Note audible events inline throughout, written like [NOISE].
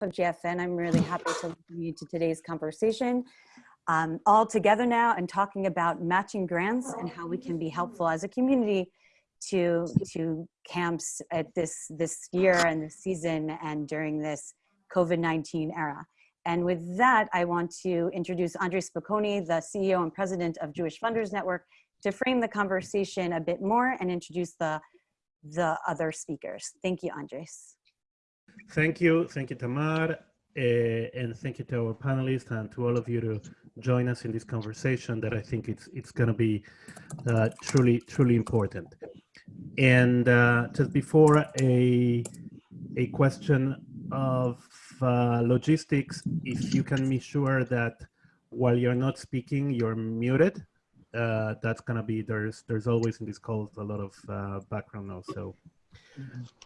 of GFN, I'm really happy to welcome you to today's conversation. Um, all together now and talking about matching grants and how we can be helpful as a community to to camps at this this year and this season and during this COVID-19 era. And with that, I want to introduce Andre Spokoiny, the CEO and president of Jewish Funders Network, to frame the conversation a bit more and introduce the, the other speakers. Thank you, Andres. Thank you. Thank you, Tamar. Uh, and thank you to our panelists and to all of you to join us in this conversation that I think it's it's going to be uh, truly truly important. And uh, just before a a question of uh, logistics, if you can be sure that while you're not speaking, you're muted. Uh, that's gonna be there's there's always in these calls a lot of uh, background noise. So,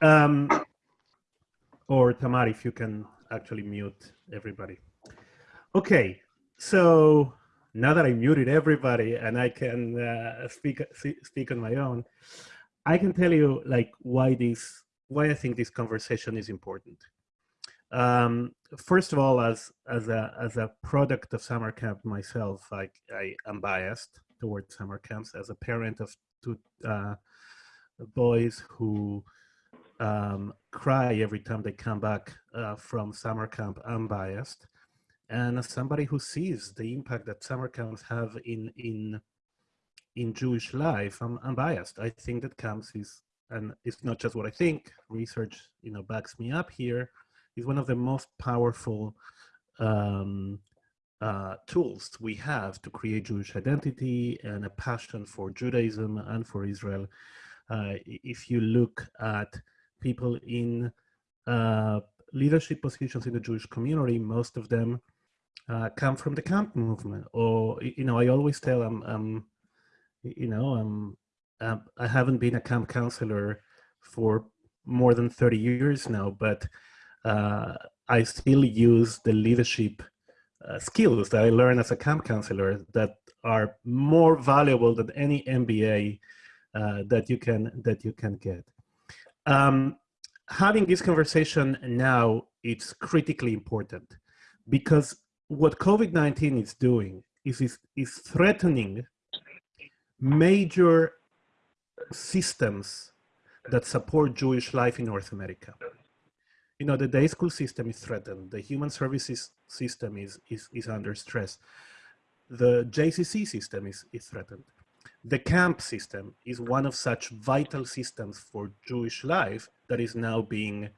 um, or Tamar, if you can actually mute everybody. Okay, so now that I muted everybody and I can uh, speak speak on my own, I can tell you like why this why I think this conversation is important. Um, first of all, as as a as a product of summer camp myself, I I am biased towards summer camps. As a parent of two uh, boys who um, cry every time they come back uh, from summer camp, I'm biased. And as somebody who sees the impact that summer camps have in in in Jewish life, I'm, I'm biased. I think that camps is, and it's not just what I think. Research, you know, backs me up here is one of the most powerful um, uh, tools we have to create Jewish identity and a passion for Judaism and for Israel. Uh, if you look at people in uh, leadership positions in the Jewish community, most of them uh, come from the camp movement. Or, you know, I always tell them, um, you know, um, um, I haven't been a camp counselor for more than 30 years now, but uh, I still use the leadership uh, skills that I learned as a camp counselor that are more valuable than any MBA uh, that you can that you can get. Um, having this conversation now it's critically important because what COVID-19 is doing is, is, is threatening major systems that support Jewish life in North America you know, the day school system is threatened. The human services system is, is, is under stress. The JCC system is, is threatened. The camp system is one of such vital systems for Jewish life that is now being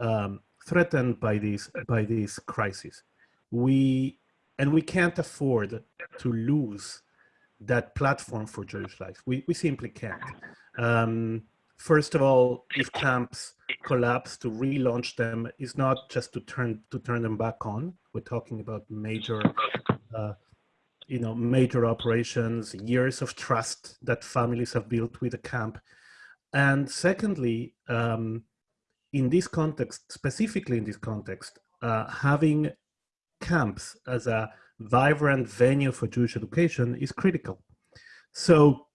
um, threatened by this, by this crisis. We, and we can't afford to lose that platform for Jewish life. We, we simply can't. Um, first of all, if camps collapse, to relaunch them is not just to turn to turn them back on. We're talking about major, uh, you know, major operations, years of trust that families have built with the camp, and secondly, um, in this context, specifically in this context, uh, having camps as a vibrant venue for Jewish education is critical. So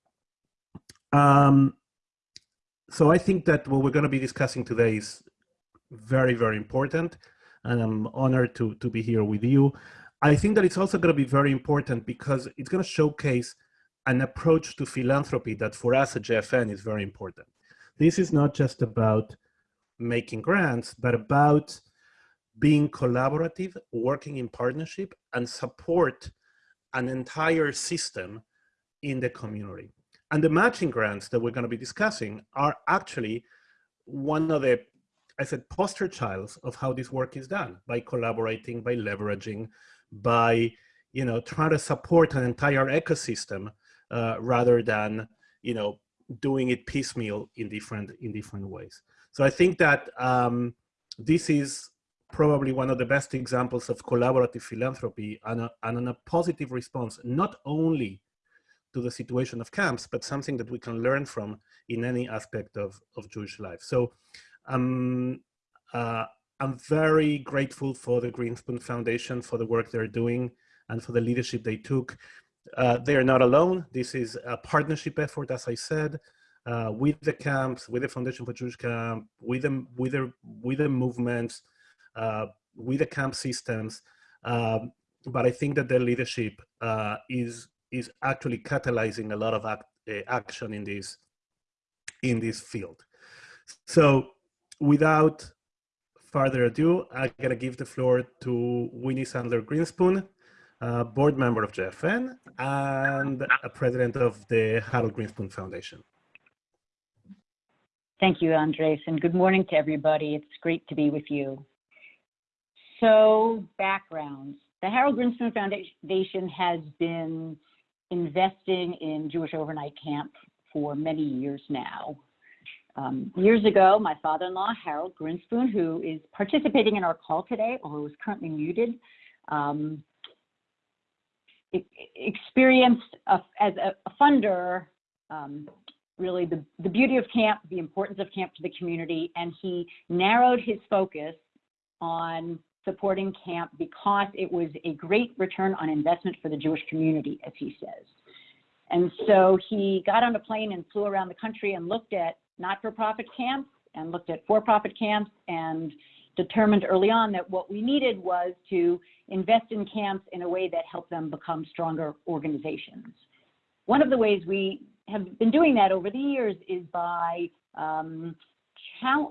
um, so I think that what we're going to be discussing today is very, very important. And I'm honored to, to be here with you. I think that it's also going to be very important because it's going to showcase an approach to philanthropy that for us at JFN is very important. This is not just about making grants, but about being collaborative, working in partnership, and support an entire system in the community. And the matching grants that we're going to be discussing are actually one of the, I said, poster childs of how this work is done by collaborating, by leveraging, by, you know, trying to support an entire ecosystem uh, rather than, you know, doing it piecemeal in different, in different ways. So I think that um, this is probably one of the best examples of collaborative philanthropy and a, and a positive response, not only to the situation of camps, but something that we can learn from in any aspect of, of Jewish life. So um, uh, I'm very grateful for the Grinspoon Foundation for the work they're doing and for the leadership they took. Uh, they are not alone. This is a partnership effort, as I said, uh, with the camps, with the Foundation for Jewish Camp, with the, with the, with the movements, uh, with the camp systems. Um, but I think that their leadership uh, is is actually catalyzing a lot of act, uh, action in this in this field. So, without further ado, I'm gonna give the floor to Winnie Sandler Grinspoon, uh, board member of JFN and a president of the Harold Grinspoon Foundation. Thank you, Andres, and good morning to everybody. It's great to be with you. So, backgrounds. The Harold Grinspoon Foundation has been investing in Jewish overnight camp for many years now. Um, years ago, my father-in-law, Harold Grinspoon, who is participating in our call today, although is currently muted, um, experienced a, as a, a funder um, really the, the beauty of camp, the importance of camp to the community, and he narrowed his focus on supporting camp because it was a great return on investment for the Jewish community, as he says. And so he got on a plane and flew around the country and looked at not-for-profit camps and looked at for-profit camps and determined early on that what we needed was to invest in camps in a way that helped them become stronger organizations. One of the ways we have been doing that over the years is by um,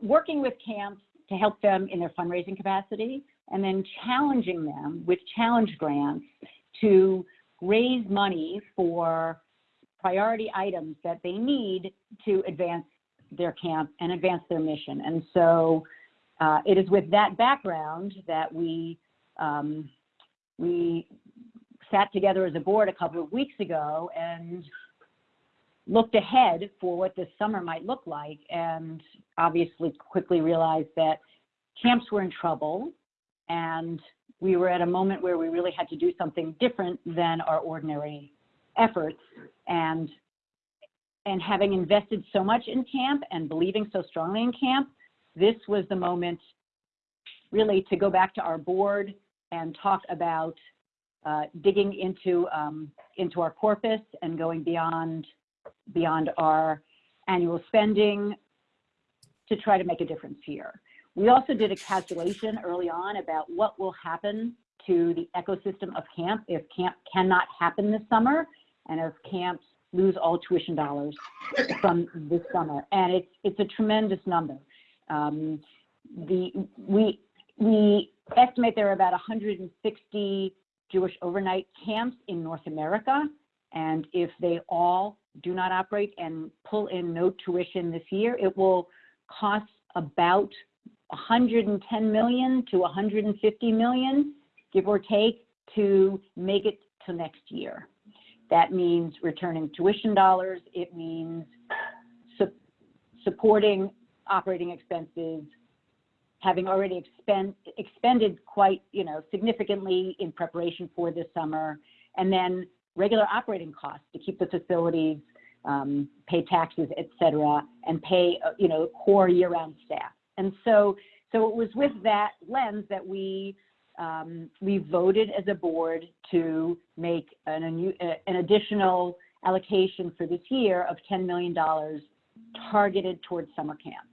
working with camps to help them in their fundraising capacity and then challenging them with challenge grants to raise money for priority items that they need to advance their camp and advance their mission. And so uh, it is with that background that we um, we sat together as a board a couple of weeks ago and looked ahead for what this summer might look like and obviously quickly realized that camps were in trouble and we were at a moment where we really had to do something different than our ordinary efforts and and having invested so much in camp and believing so strongly in camp this was the moment really to go back to our board and talk about uh, digging into um, into our corpus and going beyond beyond our annual spending to try to make a difference here. We also did a calculation early on about what will happen to the ecosystem of camp if camp cannot happen this summer and if camps lose all tuition dollars from this summer. And it's, it's a tremendous number. Um, the, we, we estimate there are about 160 Jewish overnight camps in North America. And if they all do not operate and pull in no tuition this year, it will cost about 110 million to 150 million, give or take, to make it to next year. That means returning tuition dollars. It means su supporting operating expenses, having already expend, expended quite, you know, significantly in preparation for this summer, and then regular operating costs to keep the facilities, um, pay taxes, et cetera, and pay, uh, you know, core year-round staff. And so, so it was with that lens that we um, we voted as a board to make an, an additional allocation for this year of $10 million targeted towards summer camp.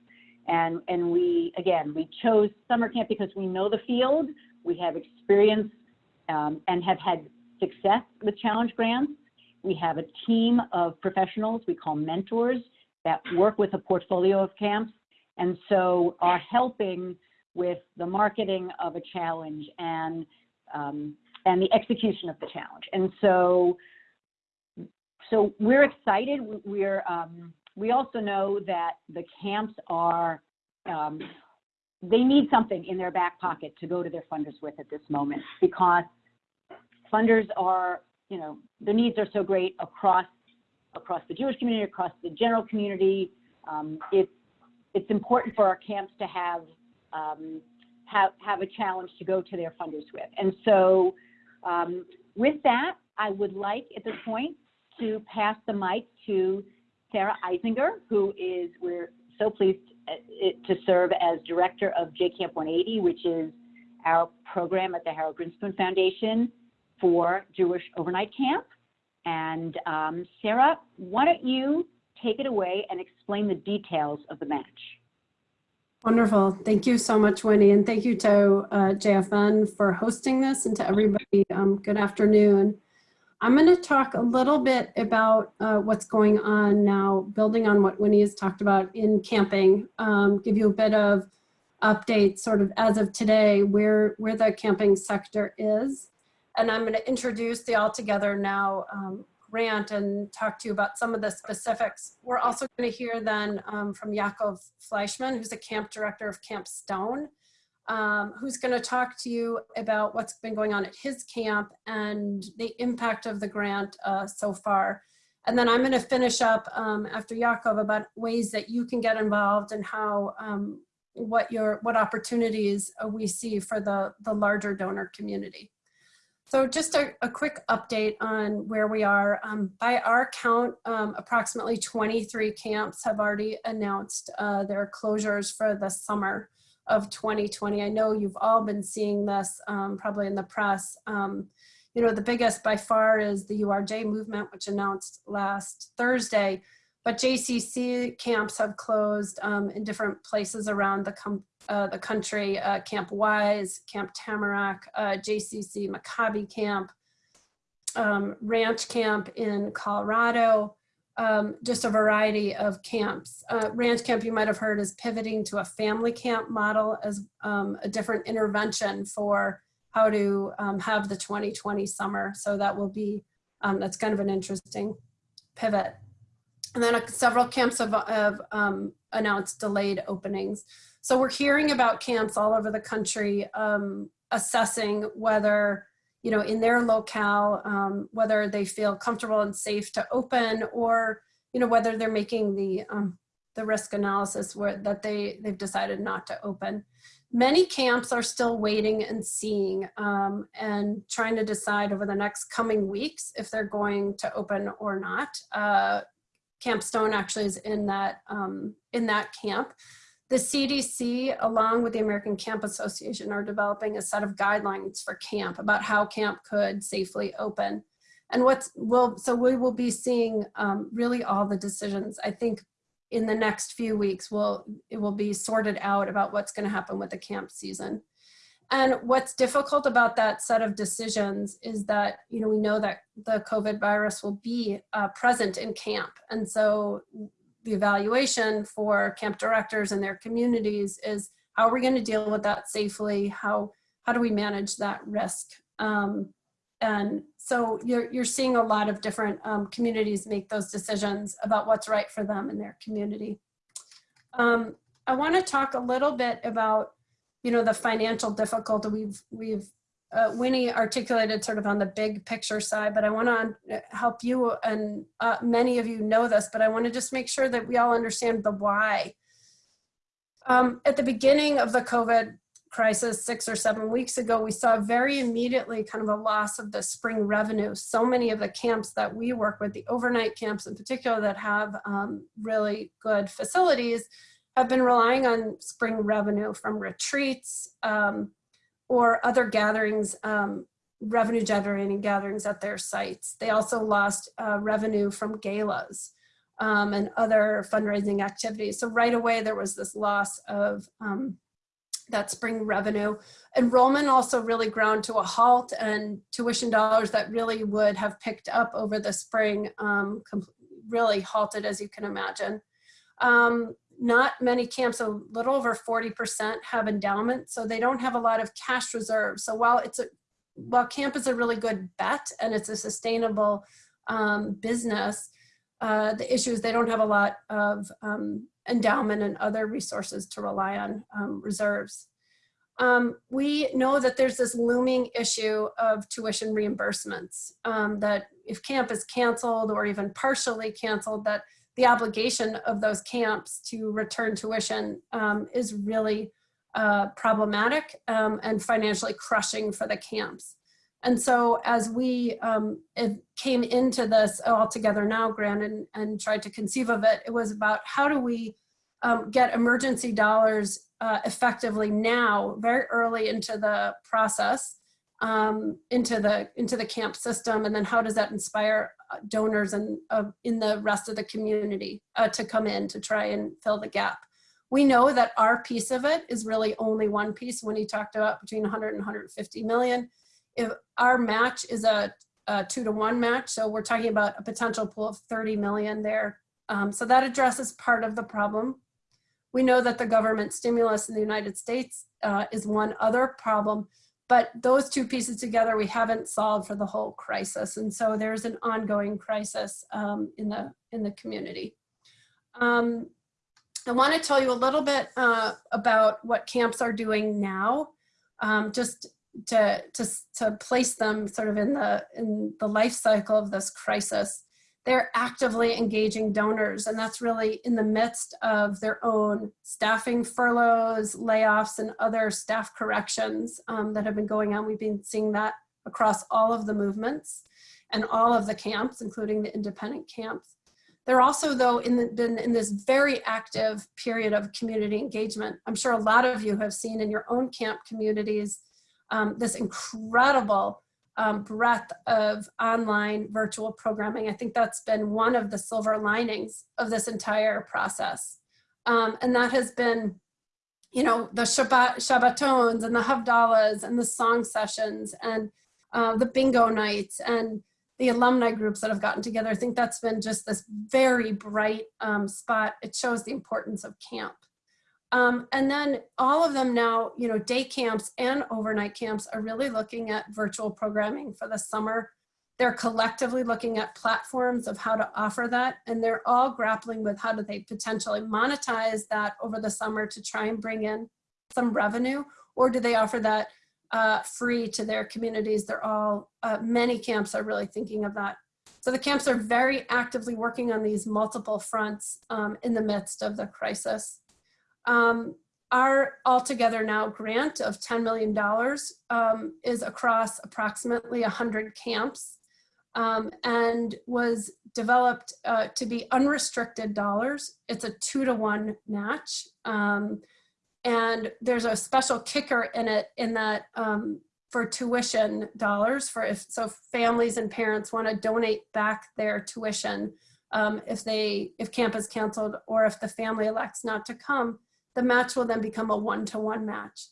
And, and we, again, we chose summer camp because we know the field, we have experience um, and have had success with challenge grants. We have a team of professionals we call mentors that work with a portfolio of camps and so are helping with the marketing of a challenge and um, and the execution of the challenge. And so so we're excited. We're um, we also know that the camps are um, they need something in their back pocket to go to their funders with at this moment because funders are, you know, the needs are so great across across the Jewish community, across the general community. Um, it's it's important for our camps to have um, have have a challenge to go to their funders with. And so, um, with that, I would like at this point to pass the mic to Sarah Eisinger, who is we're so pleased uh, to serve as director of JCamp 180, which is our program at the Harold Grinspoon Foundation for Jewish overnight camp. And um, Sarah, why don't you take it away and explain the details of the match? Wonderful. Thank you so much, Winnie. And thank you to uh, JFN for hosting this and to everybody. Um, good afternoon. I'm going to talk a little bit about uh, what's going on now, building on what Winnie has talked about in camping, um, give you a bit of update sort of as of today where, where the camping sector is. And I'm going to introduce the All Together Now um, grant and talk to you about some of the specifics. We're also going to hear then um, from Yaakov Fleischman, who's a camp director of Camp Stone, um, who's going to talk to you about what's been going on at his camp and the impact of the grant uh, so far. And then I'm going to finish up um, after Yaakov about ways that you can get involved and how um, what your what opportunities uh, we see for the the larger donor community. So just a, a, quick update on where we are. Um, by our count, um, approximately 23 camps have already announced uh, their closures for the summer of 2020. I know you've all been seeing this um, probably in the press. Um, you know, the biggest by far is the URJ movement, which announced last Thursday but JCC camps have closed um, in different places around the, uh, the country, uh, Camp Wise, Camp Tamarack, uh, JCC Maccabi Camp, um, Ranch Camp in Colorado, um, just a variety of camps. Uh, Ranch Camp, you might have heard, is pivoting to a family camp model as um, a different intervention for how to um, have the 2020 summer. So that will be, um, that's kind of an interesting pivot. And then uh, several camps have, have um, announced delayed openings. So we're hearing about camps all over the country um, assessing whether, you know, in their locale, um, whether they feel comfortable and safe to open or, you know, whether they're making the, um, the risk analysis where that they, they've decided not to open. Many camps are still waiting and seeing um, and trying to decide over the next coming weeks if they're going to open or not. Uh, Camp Stone actually is in that, um, in that camp. The CDC, along with the American Camp Association, are developing a set of guidelines for camp about how camp could safely open. And what's, will, so we will be seeing um, really all the decisions. I think in the next few weeks, will it will be sorted out about what's gonna happen with the camp season. And what's difficult about that set of decisions is that, you know, we know that the COVID virus will be uh, present in camp. And so the evaluation for camp directors and their communities is how are we going to deal with that safely? How, how do we manage that risk? Um, and so you're, you're seeing a lot of different um, communities make those decisions about what's right for them in their community. Um, I want to talk a little bit about you know, the financial difficulty we've, we've uh, Winnie articulated sort of on the big picture side, but I want to help you and uh, many of you know this, but I want to just make sure that we all understand the why. Um, at the beginning of the COVID crisis six or seven weeks ago, we saw very immediately kind of a loss of the spring revenue. So many of the camps that we work with, the overnight camps in particular that have um, really good facilities, have been relying on spring revenue from retreats um, or other gatherings, um, revenue generating gatherings at their sites. They also lost uh, revenue from galas um, and other fundraising activities. So right away there was this loss of um, that spring revenue. Enrollment also really ground to a halt and tuition dollars that really would have picked up over the spring um, really halted as you can imagine. Um, not many camps, a little over 40% have endowment, so they don't have a lot of cash reserves. So while it's a, while camp is a really good bet and it's a sustainable um, business, uh, the issue is they don't have a lot of um, endowment and other resources to rely on um, reserves. Um, we know that there's this looming issue of tuition reimbursements, um, that if camp is canceled or even partially canceled, that the obligation of those camps to return tuition um, is really uh, problematic um, and financially crushing for the camps. And so as we um, came into this All Together Now grant and, and tried to conceive of it, it was about how do we um, get emergency dollars uh, effectively now, very early into the process, um, into the into the camp system, and then how does that inspire donors and uh, in the rest of the community uh, to come in to try and fill the gap. We know that our piece of it is really only one piece Winnie talked about between 100 and 150 million. If our match is a, a two to one match, so we're talking about a potential pool of 30 million there. Um, so that addresses part of the problem. We know that the government stimulus in the United States uh, is one other problem, but those two pieces together we haven't solved for the whole crisis. And so there's an ongoing crisis um, in, the, in the community. Um, I want to tell you a little bit uh, about what camps are doing now, um, just to, to, to place them sort of in the, in the life cycle of this crisis. They're actively engaging donors, and that's really in the midst of their own staffing furloughs, layoffs, and other staff corrections um, that have been going on. We've been seeing that across all of the movements and all of the camps, including the independent camps. They're also, though, in the, been in this very active period of community engagement. I'm sure a lot of you have seen in your own camp communities um, this incredible um, breadth of online virtual programming. I think that's been one of the silver linings of this entire process. Um, and that has been, you know, the Shabbat, Shabbatons and the Havdalahs and the song sessions and uh, the bingo nights and the alumni groups that have gotten together. I think that's been just this very bright um, spot. It shows the importance of camp. Um, and then all of them now, you know, day camps and overnight camps are really looking at virtual programming for the summer. They're collectively looking at platforms of how to offer that. And they're all grappling with how do they potentially monetize that over the summer to try and bring in some revenue, or do they offer that uh, free to their communities. They're all, uh, many camps are really thinking of that. So the camps are very actively working on these multiple fronts um, in the midst of the crisis. Um, our All Together Now grant of $10 million um, is across approximately 100 camps um, and was developed uh, to be unrestricted dollars. It's a two to one match. Um, and there's a special kicker in it in that um, for tuition dollars for if so families and parents want to donate back their tuition um, if they if camp is canceled or if the family elects not to come the match will then become a one-to-one -one match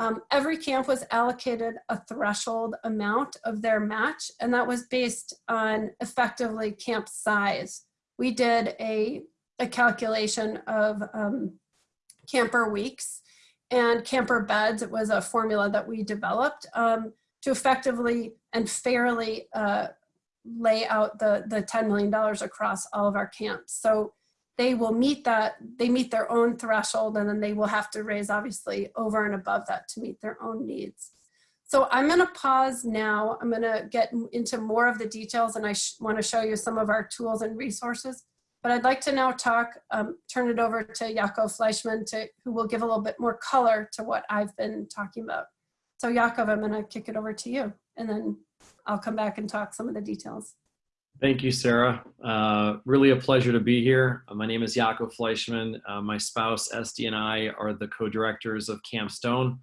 um, every camp was allocated a threshold amount of their match and that was based on effectively camp size we did a a calculation of um, camper weeks and camper beds. It was a formula that we developed um, to effectively and fairly uh, lay out the, the $10 million across all of our camps. So they will meet that, they meet their own threshold and then they will have to raise obviously over and above that to meet their own needs. So I'm gonna pause now. I'm gonna get into more of the details and I wanna show you some of our tools and resources. But I'd like to now talk, um, turn it over to Yaakov Fleischman, to, who will give a little bit more color to what I've been talking about. So Yaakov, I'm gonna kick it over to you, and then I'll come back and talk some of the details. Thank you, Sarah. Uh, really a pleasure to be here. Uh, my name is Yaakov Fleischman. Uh, my spouse, Esty, and I are the co-directors of Camp Stone.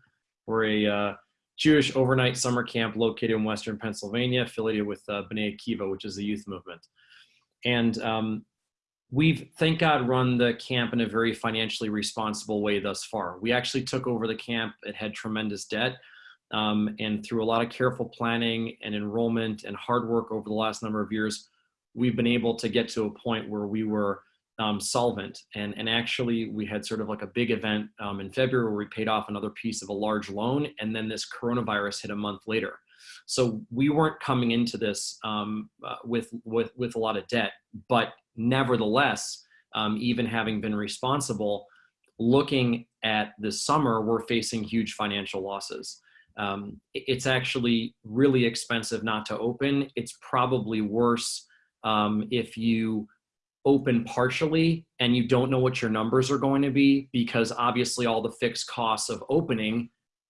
We're a uh, Jewish overnight summer camp located in Western Pennsylvania, affiliated with uh, B'nai Akiva, which is the youth movement. And um, we've, thank God, run the camp in a very financially responsible way thus far. We actually took over the camp. It had tremendous debt. Um, and through a lot of careful planning and enrollment and hard work over the last number of years, we've been able to get to a point where we were um, solvent. And, and actually, we had sort of like a big event um, in February where we paid off another piece of a large loan. And then this coronavirus hit a month later. So we weren't coming into this um, uh, with, with, with a lot of debt, but nevertheless, um, even having been responsible, looking at this summer, we're facing huge financial losses. Um, it's actually really expensive not to open. It's probably worse um, if you open partially and you don't know what your numbers are going to be because obviously all the fixed costs of opening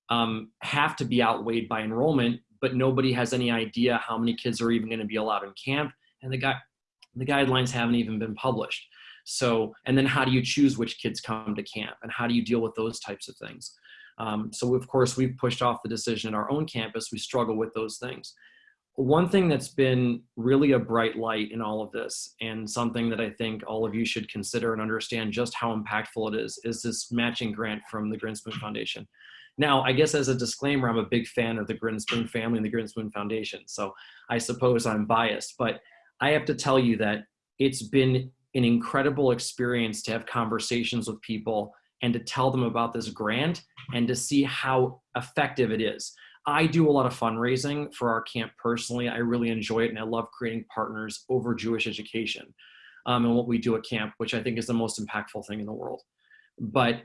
um, have to be outweighed by enrollment, but nobody has any idea how many kids are even going to be allowed in camp. And the the guidelines haven't even been published. So, and then how do you choose which kids come to camp and how do you deal with those types of things? Um, so of course we've pushed off the decision at our own campus. We struggle with those things. one thing that's been really a bright light in all of this and something that I think all of you should consider and understand just how impactful it is, is this matching grant from the Grinspoon Foundation. Now, I guess as a disclaimer, I'm a big fan of the Grinspoon family and the Grinspoon Foundation. So I suppose I'm biased, but I have to tell you that it's been an incredible experience to have conversations with people and to tell them about this grant and to see how effective it is. I do a lot of fundraising for our camp personally. I really enjoy it and I love creating partners over Jewish education um, and what we do at camp, which I think is the most impactful thing in the world. But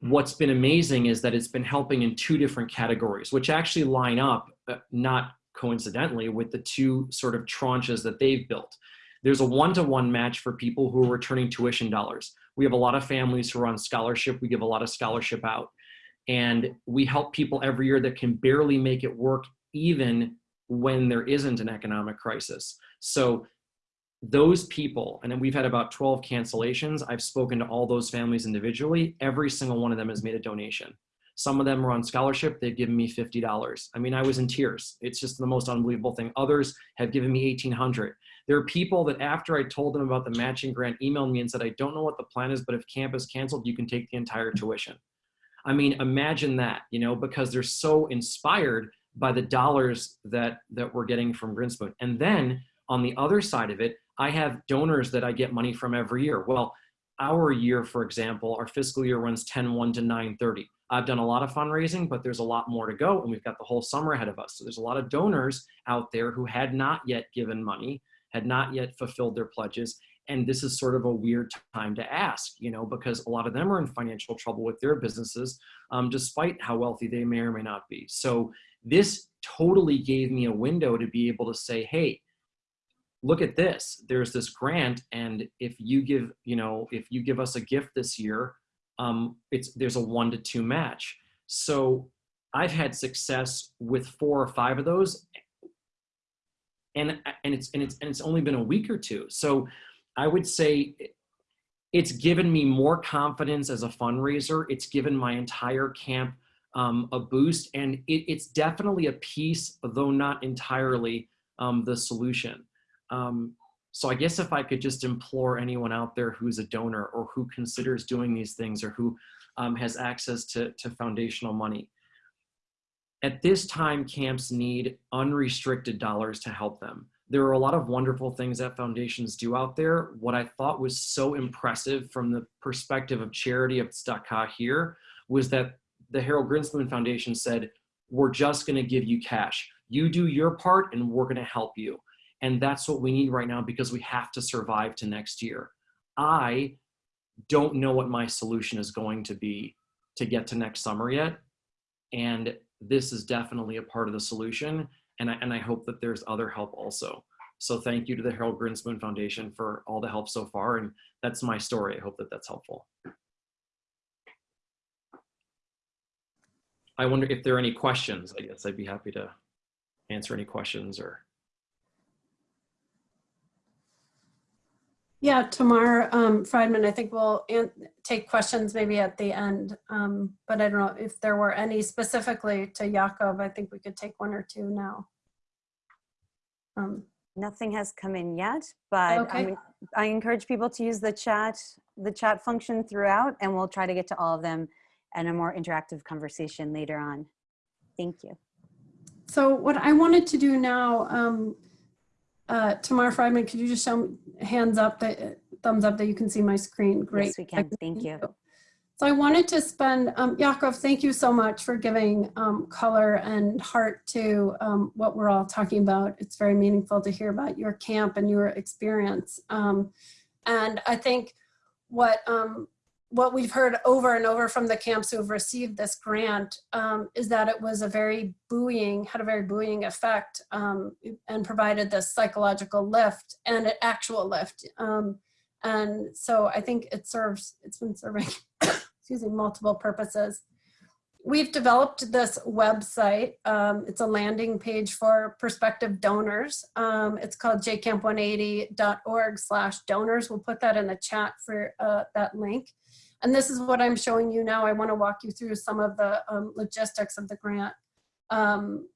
what's been amazing is that it's been helping in two different categories, which actually line up, uh, not coincidentally, with the two sort of tranches that they've built. There's a one-to-one -one match for people who are returning tuition dollars. We have a lot of families who are on scholarship. We give a lot of scholarship out. And we help people every year that can barely make it work even when there isn't an economic crisis. So those people, and then we've had about 12 cancellations. I've spoken to all those families individually. Every single one of them has made a donation. Some of them are on scholarship. They've given me $50. I mean, I was in tears. It's just the most unbelievable thing. Others have given me 1800. There are people that after I told them about the matching grant emailed me and said, I don't know what the plan is, but if camp is canceled, you can take the entire tuition. I mean, imagine that, you know, because they're so inspired by the dollars that, that we're getting from Grinspoon. And then on the other side of it, I have donors that I get money from every year. Well, our year, for example, our fiscal year runs 10-1 to 9-30. I've done a lot of fundraising, but there's a lot more to go and we've got the whole summer ahead of us. So there's a lot of donors out there who had not yet given money, had not yet fulfilled their pledges. And this is sort of a weird time to ask, you know, because a lot of them are in financial trouble with their businesses, um, despite how wealthy they may or may not be. So this totally gave me a window to be able to say, hey, look at this there's this grant and if you give you know if you give us a gift this year um it's there's a one to two match so i've had success with four or five of those and and it's and it's and it's only been a week or two so i would say it's given me more confidence as a fundraiser it's given my entire camp um, a boost and it, it's definitely a piece though not entirely um, the solution um, so I guess if I could just implore anyone out there who's a donor or who considers doing these things or who um, has access to, to foundational money. At this time, camps need unrestricted dollars to help them. There are a lot of wonderful things that foundations do out there. What I thought was so impressive from the perspective of charity of Tzedakah here was that the Harold Grinspoon Foundation said, we're just gonna give you cash. You do your part and we're gonna help you. And that's what we need right now because we have to survive to next year. I don't know what my solution is going to be to get to next summer yet. And this is definitely a part of the solution. And I, and I hope that there's other help also. So thank you to the Harold Grinspoon Foundation for all the help so far. And that's my story. I hope that that's helpful. I wonder if there are any questions. I guess I'd be happy to answer any questions or Yeah, Tamar um, Friedman, I think we'll take questions maybe at the end, um, but I don't know if there were any specifically to Yaakov. I think we could take one or two now. Um, Nothing has come in yet, but Okay. I encourage people to use the chat, the chat function throughout, and we'll try to get to all of them and a more interactive conversation later on. Thank you. so what I wanted to do now, um, uh, Tamar Friedman, could you just show hands up, that thumbs up that you can see my screen? Great. Yes, we can. Thank you. So I wanted to spend, um, Yaakov, thank you so much for giving um, color and heart to um, what we're all talking about. It's very meaningful to hear about your camp and your experience. Um, and I think what um, what we've heard over and over from the camps who have received this grant um, is that it was a very buoying, had a very buoying effect um, and provided this psychological lift and an actual lift. Um, and so I think it serves, it's been serving, [COUGHS] excuse me, multiple purposes. We've developed this website. Um, it's a landing page for prospective donors. Um, it's called jcamp180.org slash donors. We'll put that in the chat for uh, that link. And this is what I'm showing you now. I want to walk you through some of the um, logistics of the grant. Um,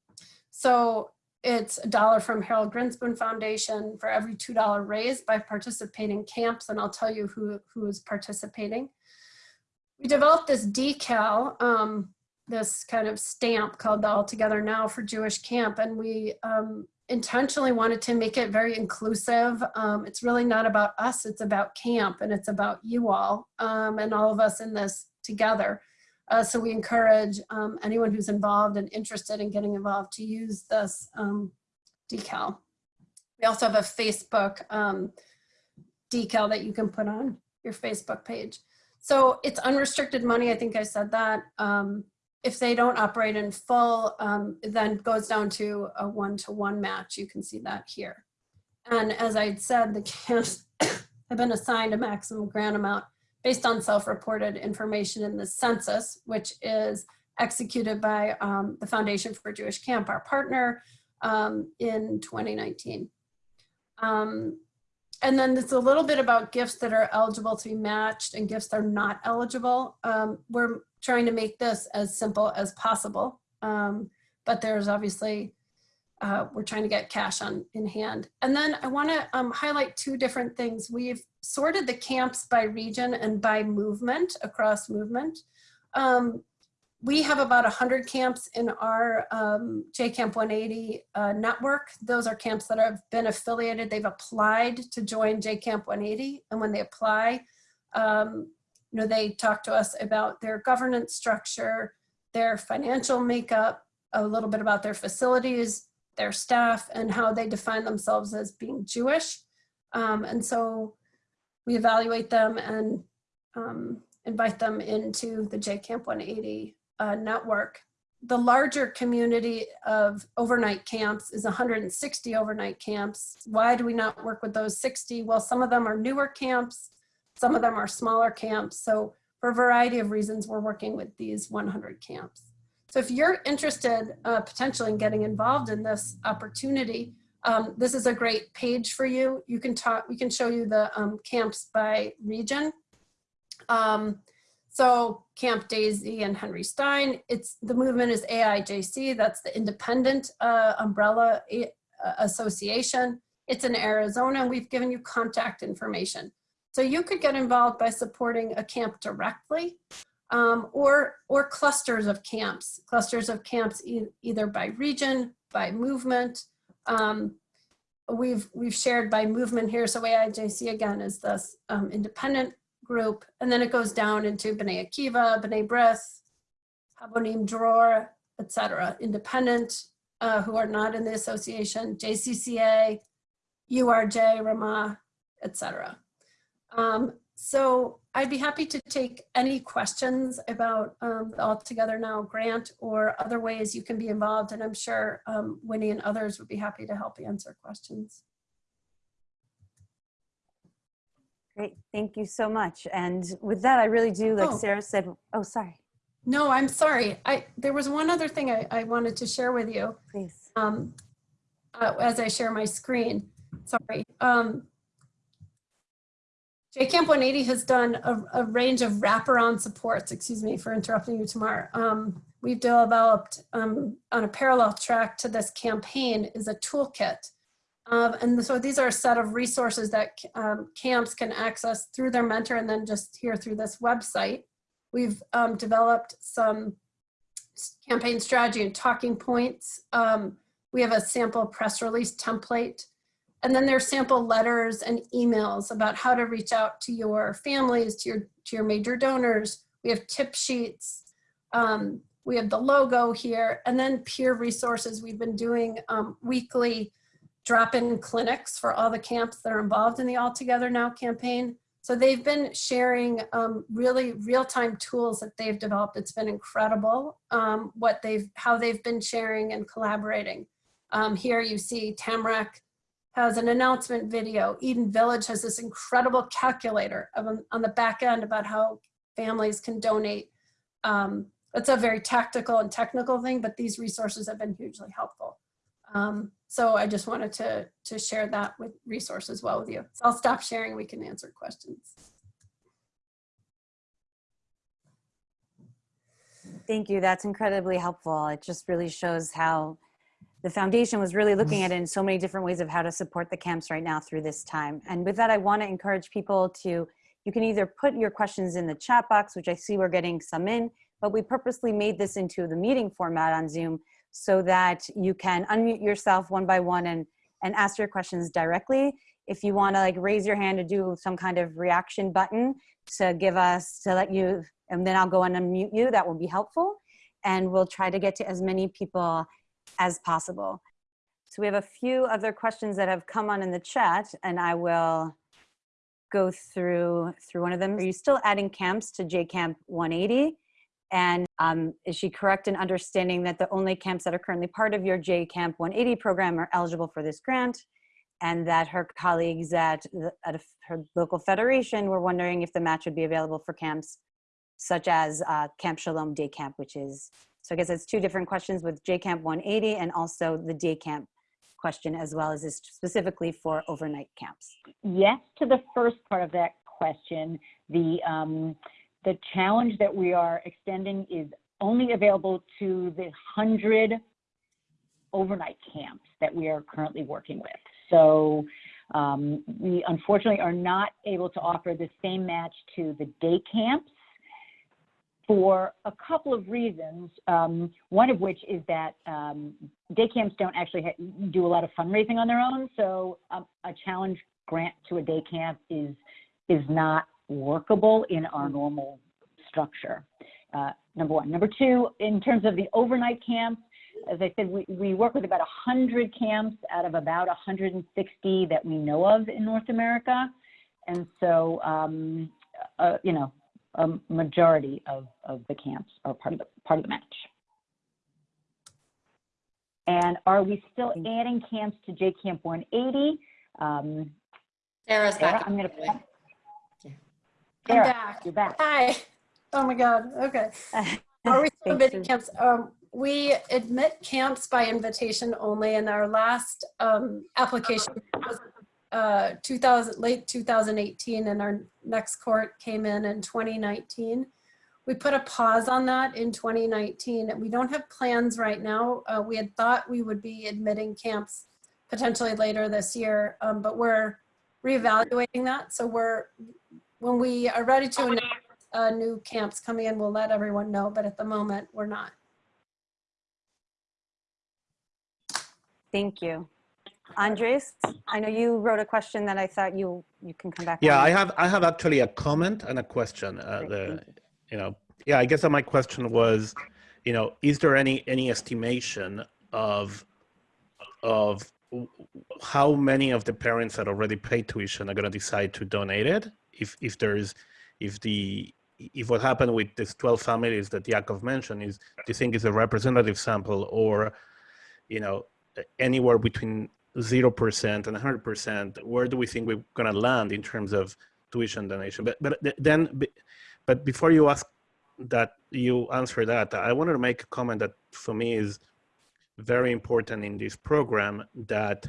so it's a dollar from Harold Grinspoon Foundation for every $2 raised by participating camps, and I'll tell you who, who is participating. We developed this decal, um, this kind of stamp called the All Together Now for Jewish Camp, and we um, intentionally wanted to make it very inclusive. Um, it's really not about us, it's about camp, and it's about you all um, and all of us in this together. Uh, so we encourage um, anyone who's involved and interested in getting involved to use this um, decal. We also have a Facebook um, decal that you can put on your Facebook page. So it's unrestricted money. I think I said that. Um, if they don't operate in full, um, then goes down to a one-to-one match. You can see that here. And as I said, the camps [COUGHS] have been assigned a maximum grant amount based on self-reported information in the census, which is executed by um, the Foundation for Jewish Camp, our partner, um, in 2019. Um, and then it's a little bit about gifts that are eligible to be matched and gifts that are not eligible. Um, we're trying to make this as simple as possible, um, but there's obviously uh, we're trying to get cash on in hand. And then I want to um, highlight two different things. We've sorted the camps by region and by movement, across movement. Um, we have about 100 camps in our um, JCamp 180 uh, network. Those are camps that have been affiliated. They've applied to join JCamp 180. And when they apply, um, you know, they talk to us about their governance structure, their financial makeup, a little bit about their facilities, their staff and how they define themselves as being Jewish. Um, and so we evaluate them and um, invite them into the JCamp 180 uh, network. The larger community of overnight camps is 160 overnight camps. Why do we not work with those 60? Well, some of them are newer camps, some of them are smaller camps. So for a variety of reasons, we're working with these 100 camps. So if you're interested uh, potentially in getting involved in this opportunity, um, this is a great page for you. You can talk, we can show you the um, camps by region. Um, so Camp Daisy and Henry Stein, it's the movement is AIJC, that's the independent uh, umbrella uh, association. It's in Arizona and we've given you contact information. So you could get involved by supporting a camp directly um, or, or clusters of camps, clusters of camps e either by region, by movement. Um, we've, we've shared by movement here. So AIJC again is this um, independent group. And then it goes down into B'nai Akiva, B'nai B'rith, Habonim Dror, etc. Independent uh, who are not in the association, JCCA, URJ, Ramah, etc. Um, so I'd be happy to take any questions about um, the All Together Now grant or other ways you can be involved. And I'm sure um, Winnie and others would be happy to help answer questions. Great, thank you so much. And with that, I really do, like Oh. Sarah said, oh, sorry, No, I'm sorry. I There was one other thing I, I wanted to share with you please. um, uh, as I share my screen. Sorry. Um, JCamp 180 has done a, a range of wraparound supports, excuse me for interrupting you, Tamar. Um, we've developed um, on a parallel track to this campaign is a toolkit. Um, and so these are a set of resources that um, camps can access through their mentor and then just here through this website. We've um, developed some campaign strategy and talking points. Um, we have a sample press release template and then there's sample letters and emails about how to reach out to your families, to your, to your major donors. We have tip sheets. Um, we have the logo here and then peer resources. We've been doing um, weekly drop-in clinics for all the camps that are involved in the All Together Now campaign. So they've been sharing um, really real-time tools that they've developed. It's been incredible um, what they've, how they've been sharing and collaborating. Um, here you see Tamarack has an announcement video. Eden Village has this incredible calculator of, on the back end about how families can donate. Um, it's a very tactical and technical thing, but these resources have been hugely helpful. Um, so I just wanted to, to share that with resource as well with you. So I'll stop sharing. We can answer questions. Thank you, that's incredibly helpful. It just really shows how the foundation was really looking at mm. it in so many different ways of how to support the camps right now through this time. And with that, I want to encourage people to, you can either put your questions in the chat box, which I see we're getting some in, but we purposely made this into the meeting format on Zoom so that you can unmute yourself one by one and, and ask your questions directly. If you want to like raise your hand to do some kind of reaction button to give us, to let you, and then I'll go and unmute you, that will be helpful. And we'll try to get to as many people as possible. So we have a few other questions that have come on in the chat and I will go through through one of them. Are you still adding camps to JCamp 180? And um, is she correct in understanding that the only camps that are currently part of your JCamp 180 program are eligible for this grant? And that her colleagues at, the, at her local federation were wondering if the match would be available for camps such as uh, Camp Shalom Day Camp, which is so I guess it's two different questions with JCamp 180 and also the day camp question as well as this specifically for overnight camps. Yes to the first part of that question. The, um, the challenge that we are extending is only available to the 100 overnight camps that we are currently working with. So um, we unfortunately are not able to offer the same match to the day camps for a couple of reasons. Um, one of which is that um, day camps don't actually do a lot of fundraising on their own. So um, a challenge grant to a day camp is is not workable in our normal structure. Uh, number one. Number two, in terms of the overnight camps, as I said, we, we work with about 100 camps out of about 160 that we know of in North America. And so, um, uh, you know, a majority of, of the camps are part of the, part of the match. And are we still adding camps to JCamp 180? Um, Sarah's Sarah, back. I'm gonna, Yeah. I'm back. you're back. Hi. Oh my God. Okay. [LAUGHS] Are we still Thanks, admitting camps? Um, we admit camps by invitation only, and our last um, application was uh, 2000, late 2018, and our next court came in in 2019. We put a pause on that in 2019, and we don't have plans right now. Uh, we had thought we would be admitting camps potentially later this year, um, but we're reevaluating that. So we're, when we are ready to announce uh, new camps coming in, we'll let everyone know, but at the moment, we're not. Thank you. Andres, I know you wrote a question that I thought you you can come back. Yeah, on. I have I have actually a comment and a question. Uh, Great, the you know yeah, I guess that my question was, you know, is there any any estimation of of how many of the parents that already paid tuition are going to decide to donate it? If if there's if the if what happened with these 12 families that Yaakov mentioned is do you think is a representative sample or you know anywhere between 0% and 100% where do we think we're going to land in terms of tuition donation? But but then but before you ask that you answer that i wanted to make a comment that for me is very important in this program that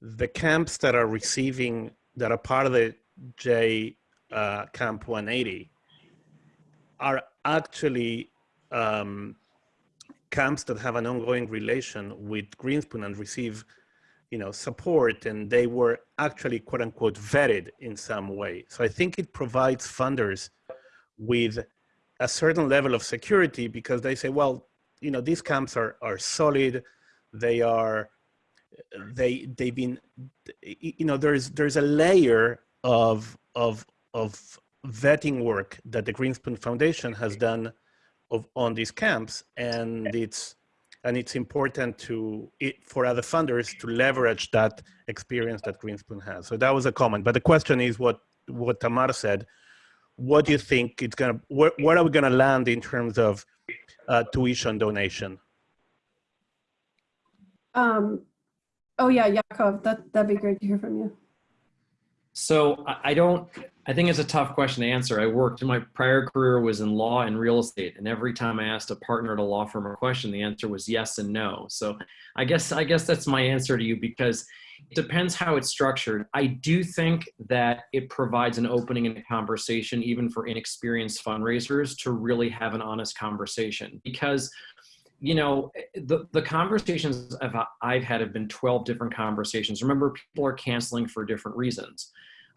the camps that are receiving that are part of the j uh, camp 180 are actually um, camps that have an ongoing relation with Grinspoon and receive you know support and they were actually quote unquote vetted in some way. So i think it provides funders with a certain level of security because they say well you know these camps are are solid. They are they they've been you know there's there's a layer of of of vetting work that the Grinspoon foundation has done of on these camps and it's and it's important to it, for other funders to leverage that experience that Grinspoon has. So that was a comment. But the question is what what Tamar said. What do you think it's gonna? Where, where are we gonna land in terms of uh, tuition donation? Um, oh yeah, Yaakov, that, that'd be great to hear from you. So I I don't, I think it's a tough question to answer. I worked, in my prior career was in law and real estate. And every time I asked a partner at a law firm a question, the answer was yes and no. So I guess, I guess that's my answer to you because it depends how it's structured. I do think that it provides an opening in a conversation, even for inexperienced fundraisers to really have an honest conversation because you know, the, the conversations I've, I've had have been 12 different conversations. Remember, people are canceling for different reasons.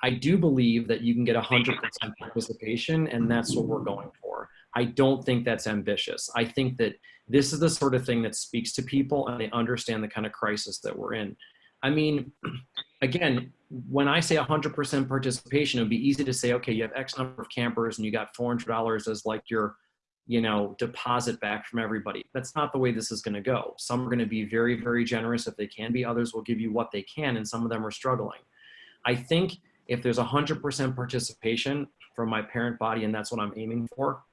I do believe that you can get 100% participation, and that's what we're going for. I don't think that's ambitious. I think that this is the sort of thing that speaks to people and they understand the kind of crisis that we're in. I mean, [CLEARS THROAT] again, when I say 100% participation, it would be easy to say, okay, you have X number of campers and you got $400 as like your, you know, deposit back from everybody. That's not the way this is going to go. Some are going to be very, very generous if they can be. Others will give you what they can, and some of them are struggling. I think if there's 100% participation from my parent body, and that's what I'm aiming for,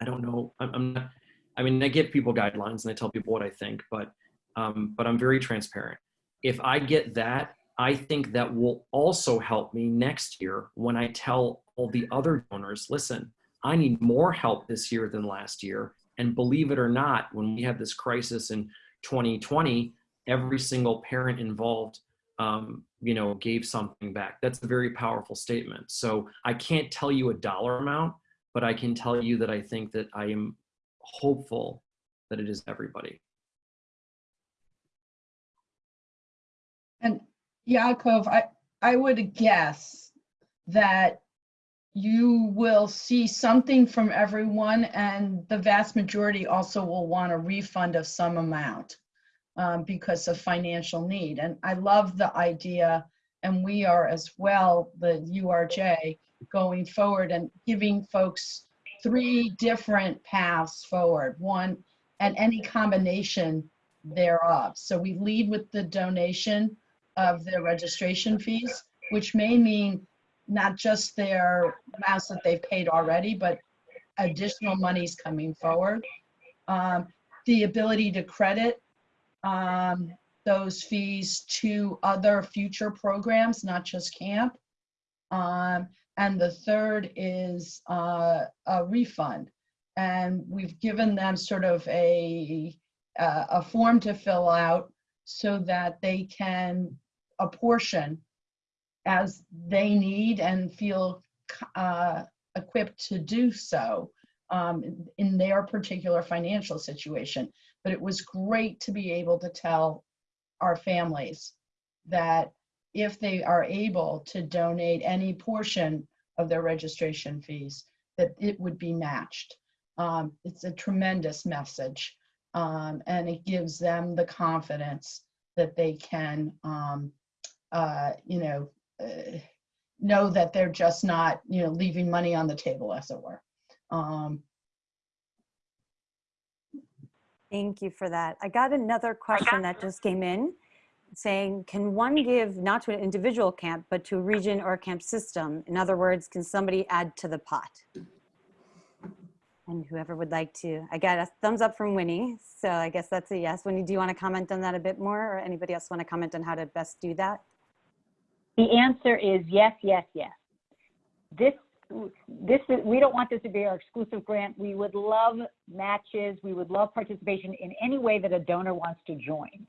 I don't know. I'm, I'm not, I mean, I give people guidelines and I tell people what I think, but, um, but I'm very transparent. If I get that, I think that will also help me next year when I tell all the other donors, listen, I need more help this year than last year. And believe it or not, when we had this crisis in 2020, every single parent involved, um, you know, gave something back. That's a very powerful statement. So I can't tell you a dollar amount, but I can tell you that I think that I am hopeful that it is everybody. And Yaakov, I, I would guess that you will see something from everyone and the vast majority also will want a refund of some amount um, because of financial need. And I love the idea, and we are as well, the URJ, going forward and giving folks three different paths forward, one, and any combination thereof. So we lead with the donation of their registration fees, which may mean not just their amounts that they've paid already, but additional monies coming forward. Um, the ability to credit um, those fees to other future programs, not just camp. Um, and the third is uh, a refund. And we've given them sort of a, uh, a form to fill out so that they can apportion as they need and feel uh, equipped to do so um, in their particular financial situation. But it was great to be able to tell our families that if they are able to donate any portion of their registration fees, that it would be matched. Um, it's a tremendous message. Um, and it gives them the confidence that they can, um, uh, you know, uh, know that they're just not, you know, leaving money on the table, as it were. Um, Thank you for that. I got another question that just came in saying, can one give not to an individual camp, but to a region or a camp system? In other words, can somebody add to the pot? And whoever would like to, I got a thumbs up from Winnie. So I guess that's a yes. Winnie, do you want to comment on that a bit more or anybody else want to comment on how to best do that? The answer is yes, yes, yes. This, this is, we don't want this to be our exclusive grant. We would love matches. We would love participation in any way that a donor wants to join.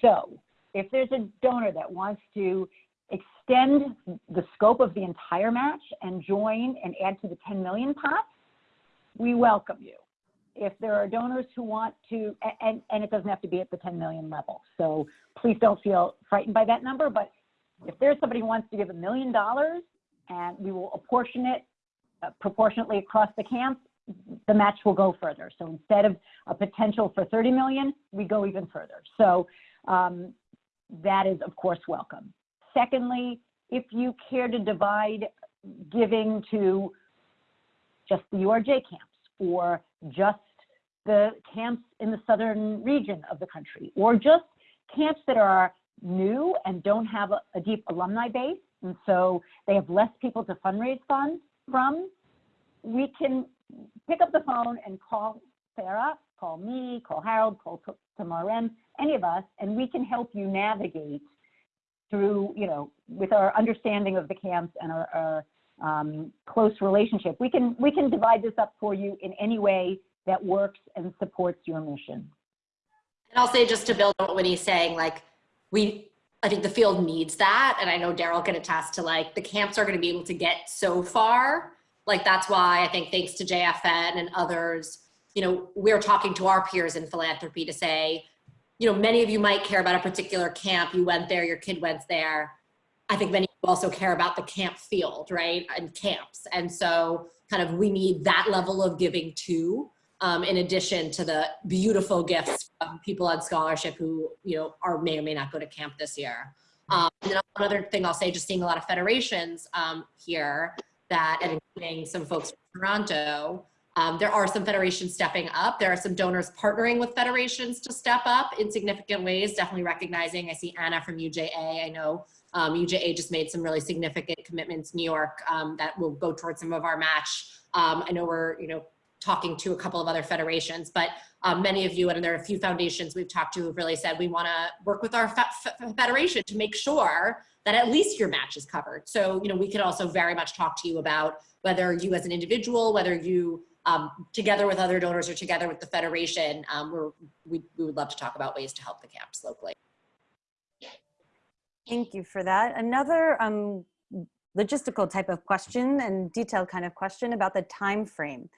So if there's a donor that wants to extend the scope of the entire match and join and add to the 10 million pot, we welcome you. If there are donors who want to, and, and it doesn't have to be at the 10 million level. So please don't feel frightened by that number, but if there's somebody who wants to give a million dollars and we will apportion it uh, proportionately across the camp, the match will go further. So instead of a potential for 30 million, we go even further. So um, that is of course welcome. Secondly, if you care to divide giving to just the URJ camps or just the camps in the southern region of the country or just camps that are new and don't have a, a deep alumni base and so they have less people to fundraise funds from, we can pick up the phone and call Sarah, call me, call Harold, call Tamara any of us, and we can help you navigate through, you know, with our understanding of the camps and our, our um, close relationship. We can we can divide this up for you in any way that works and supports your mission. And I'll say just to build on what Winnie's saying, like we, I think the field needs that, and I know Daryl can attest to like the camps are going to be able to get so far. Like that's why I think thanks to JFN and others, you know, we're talking to our peers in philanthropy to say, you know, many of you might care about a particular camp. You went there, your kid went there. I think many of you also care about the camp field, right? And camps. And so kind of we need that level of giving too, um, in addition to the beautiful gifts of people on scholarship who, you know, are may or may not go to camp this year. Um, and then another thing I'll say, just seeing a lot of federations um, here that, and including some folks from Toronto, um, there are some federations stepping up. There are some donors partnering with federations to step up in significant ways, definitely recognizing, I see Anna from UJA, I know um, UJA just made some really significant commitments, New York, um, that will go towards some of our match. Um, I know we're, you know, talking to a couple of other federations, but um, many of you, and there are a few foundations we've talked to who've really said we want to work with our fe fe federation to make sure that at least your match is covered. So, you know, we could also very much talk to you about whether you as an individual, whether you um, together with other donors or together with the federation, um, we, we would love to talk about ways to help the camps locally. Thank you for that. Another um, logistical type of question and detailed kind of question about the time frame.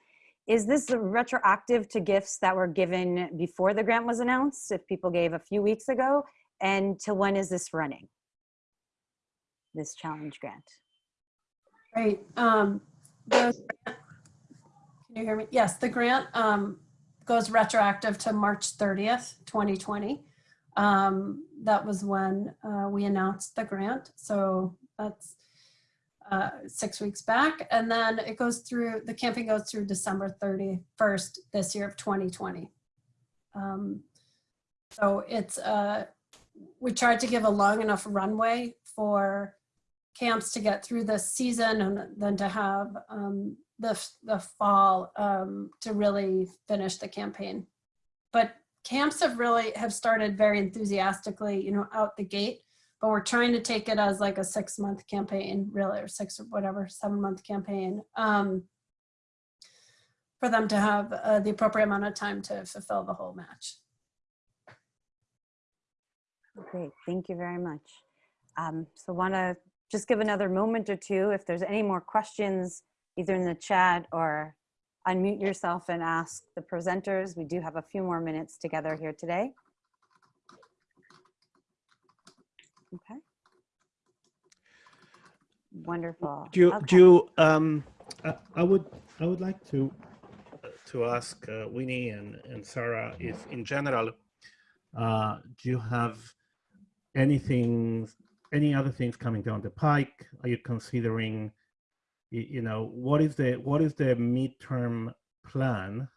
Is this retroactive to gifts that were given before the grant was announced, if people gave a few weeks ago? And till when is this running? This challenge grant? Right. Um, the, can you hear me? Yes, the grant um, goes retroactive to March 30th, 2020. Um, that was when uh, we announced the grant. So that's uh, six weeks back. And then it goes through, the camping goes through December 31st this year of 2020. Um, so it's, uh, we tried to give a long enough runway for camps to get through this season and then to have um, the, the fall um, to really finish the campaign. But camps have really have started very enthusiastically, you know, out the gate, but we're trying to take it as like a six month campaign, really, or six or whatever, seven month campaign um, for them to have uh, the appropriate amount of time to fulfill the whole match. Great, thank you very much. Um, so want to just give another moment or two if there's any more questions, either in the chat or unmute yourself and ask the presenters. We do have a few more minutes together here today. Okay. Wonderful. Do you, Okay. do you, um, I, I would, I would like to, to ask uh, Winnie and, and Sarah if in general, uh, do you have anything, any other things coming down the pike? Are you considering, you know, what is the, what is the midterm plan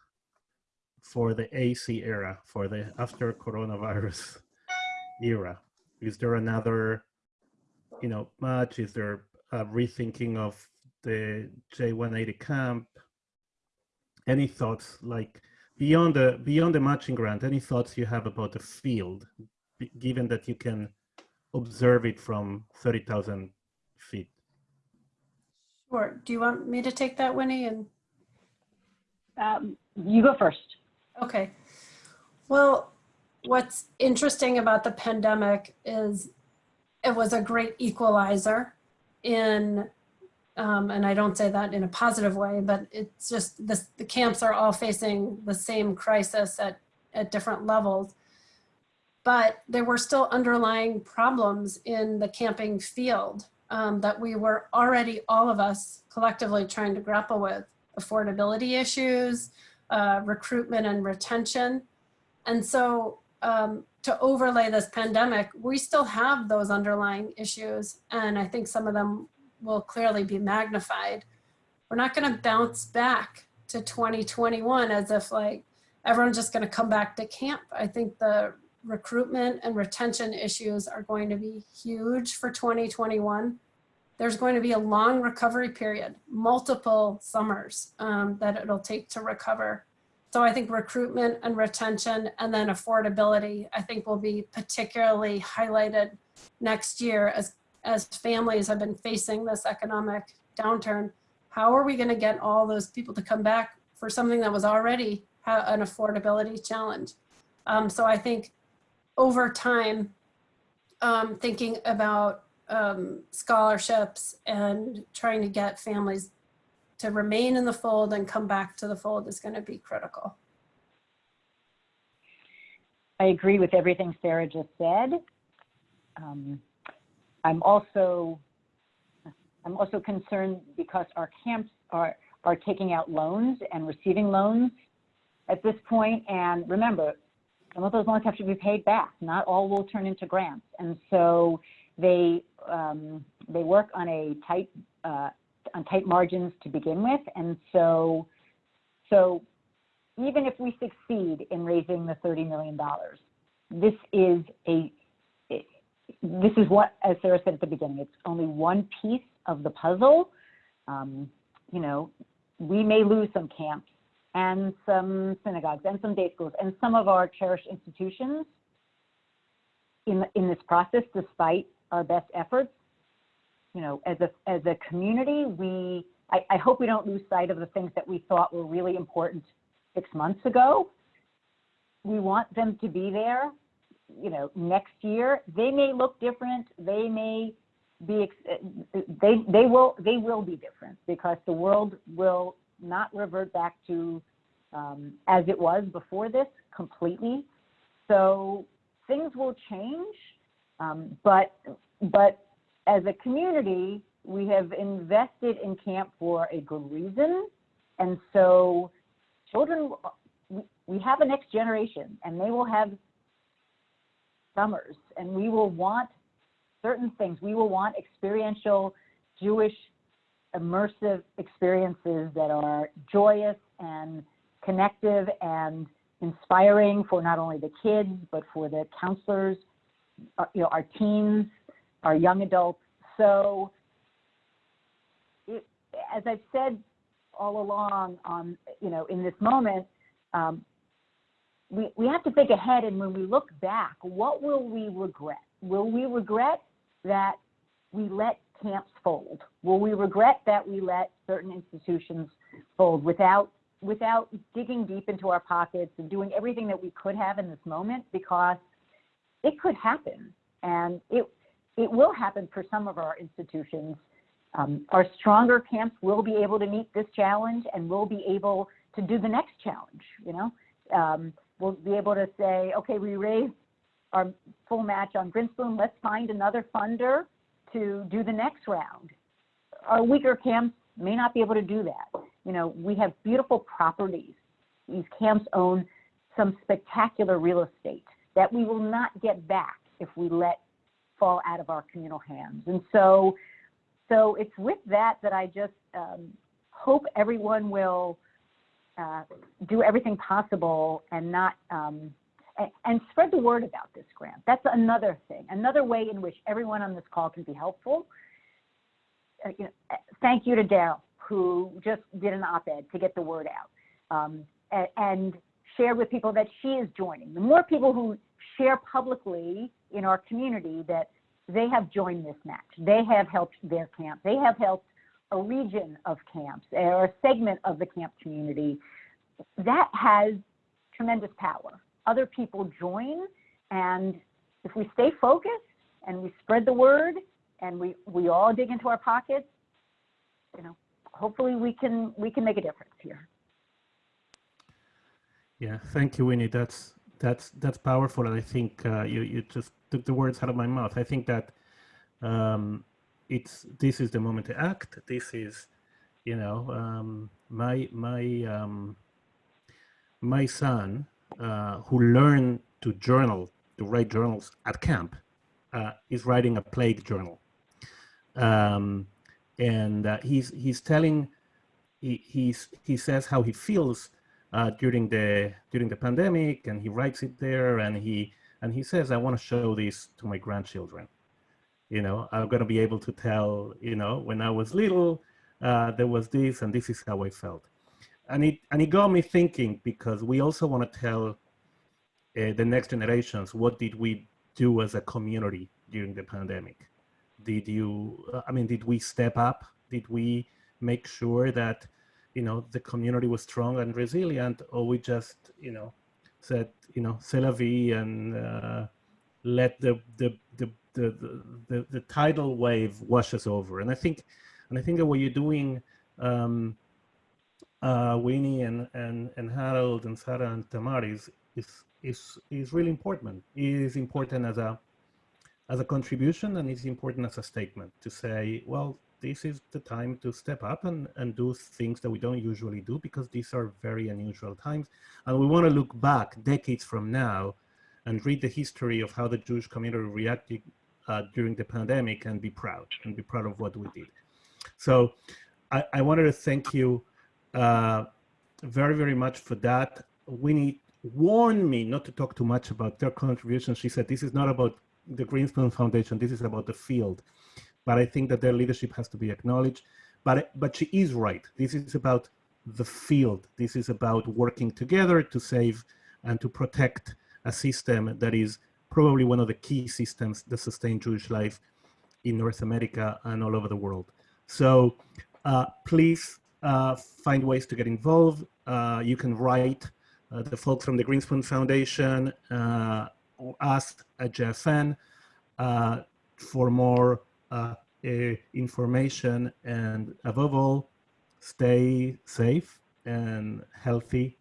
for the AC era, for the after coronavirus [LAUGHS] era? Is there another, you know, match? Is there a rethinking of the J180 camp? Any thoughts like beyond the beyond the matching grant? Any thoughts you have about the field, given that you can observe it from 30,000 feet? Sure. Do you want me to take that, Winnie? And Um, you go first. Okay. Well, what's interesting about the pandemic is it was a great equalizer in, um, and I don't say that in a positive way, but it's just this, the camps are all facing the same crisis at, at different levels. But there were still underlying problems in the camping field um, that we were already, all of us collectively trying to grapple with. Affordability issues, uh, recruitment and retention. And so um, to overlay this pandemic, we still have those underlying issues. And I think some of them will clearly be magnified. We're not gonna bounce back to 2021 as if like everyone's just gonna come back to camp. I think the recruitment and retention issues are going to be huge for 2021 there's going to be a long recovery period, multiple summers um, that it'll take to recover. So I think recruitment and retention and then affordability, I think will be particularly highlighted next year as, as families have been facing this economic downturn. How are we gonna get all those people to come back for something that was already an affordability challenge? Um, so I think over time, um, thinking about um, scholarships and trying to get families to remain in the fold and come back to the fold is going to be critical. I agree with everything Sarah just said. Um, I'm also, I'm also concerned because our camps are, are taking out loans and receiving loans at this point. And remember, some of those loans have to be paid back. Not all will turn into grants. And so they, um, they work on a tight, uh, on tight margins to begin with. And so, so even if we succeed in raising the $30 million, this is a, this is what, as Sarah said at the beginning, it's only one piece of the puzzle. Um, you know, we may lose some camps and some synagogues and some day schools and some of our cherished institutions in, in this process, despite our best efforts. You know, as a, as a community, we, I, I hope we don't lose sight of the things that we thought were really important six months ago. We want them to be there, you know, next year. They may look different. They may be, they, they will, they will be different because the world will not revert back to um, as it was before this completely. So things will change, um, but, but as a community, we have invested in camp for a good reason. And so children, we- have a next generation and they will have summers and we will want certain things. We will want experiential Jewish immersive experiences that are joyous and connective and inspiring for not only the kids, but for the counselors, uh, you know, our teens, our young adults. So it, as I've said all along on, you know, in this moment, um, we, we have to think ahead and when we look back, what will we regret? Will we regret that we let camps fold? Will we regret that we let certain institutions fold without without digging deep into our pockets and doing everything that we could have in this moment? Because it could happen, and it it will happen for some of our institutions. Um, our stronger camps will be able to meet this challenge, and will be able to do the next challenge. You know, um, we'll be able to say, okay, we raised our full match on Grinspoon. Let's find another funder to do the next round. Our weaker camps may not be able to do that. You know, we have beautiful properties. These camps own some spectacular real estate that we will not get back if we let fall out of our communal hands. And so, so it's with that that I just um, hope everyone will uh, do everything possible and not um, and, and spread the word about this grant. That's another thing, another way in which everyone on this call can be helpful. Uh, you know, uh, thank you to Daryl, who just did an op-ed to get the word out um, and, and share with people that she is joining. The more people who share publicly in our community that they have joined this match, they have helped their camp, they have helped a region of camps or a segment of the camp community, that has tremendous power other people join. And if we stay focused and we spread the word and we, we all dig into our pockets, you know, hopefully we can, we can make a difference here. Yeah, thank you, Winnie. That's that's that's powerful, and I think uh, you you just took the words out of my mouth. I think that um, it's this is the moment to act. This is, you know, um, my my um, my son uh, who learned to journal, to write journals at camp, uh, is writing a plague journal. Um, and uh, he's, he's telling, he, he's, he says how he feels uh, during, the, during the pandemic and he writes it there and he, and he says, I want to show this to my grandchildren. You know, I'm going to be able to tell, you know, when I was little, uh, there was this and this is how I felt. And it and it got me thinking because we also want to tell uh, the next generations what did we do as a community during the pandemic? Did you i mean did we step up? Did we make sure that you know the community was strong and resilient or we just you know said you know c'est la vie and uh, let the the, the the, the the tidal wave wash us over and i think and i think that what you're doing um, uh, Winnie and, and, and Harold and Sarah and Tamar is, is, is, is really important. It is important as a, as a contribution and it's important as a statement to say, well, this is the time to step up and, and do things that we don't usually do because these are very unusual times. And we want to look back decades from now and read the history of how the Jewish community reacted uh, during the pandemic and be proud and be proud of what we did. So I, I wanted to thank you uh, very, very much for that. Winnie warned me not to talk too much about their contribution. She said, this is not about the Grinspoon Foundation, this is about the field. But I think that their leadership has to be acknowledged. But, but she is right. This is about the field. This is about working together to save and to protect a system that is probably one of the key systems that sustain Jewish life in North America and all over the world. So uh, please uh, find ways to get involved. Uh, you can write uh, the folks from the Grinspoon Foundation uh, or ask at JFN uh, for more Uh, uh, information and above all, stay safe and healthy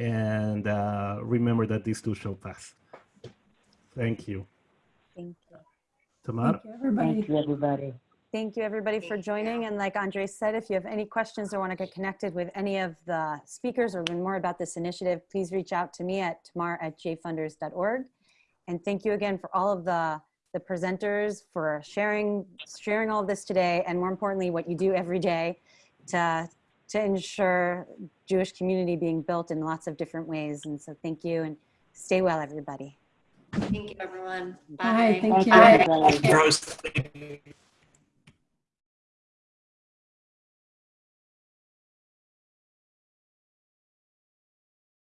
and uh, remember that these too shall pass. Thank you. Thank you. Tamar? Thank you, everybody. Thank you, everybody. Thank you, everybody, for joining. And like Andre said, if you have any questions or want to get connected with any of the speakers or learn more about this initiative, please reach out to me at tamar at jfunders.org. And thank you again for all of the, the presenters for sharing, sharing all of this today, and more importantly, what you do every day to, to ensure Jewish community being built in lots of different ways. And so thank you and stay well, everybody. Thank you, everyone. Bye, Bye. thank you. Thank you, everybody. Rose,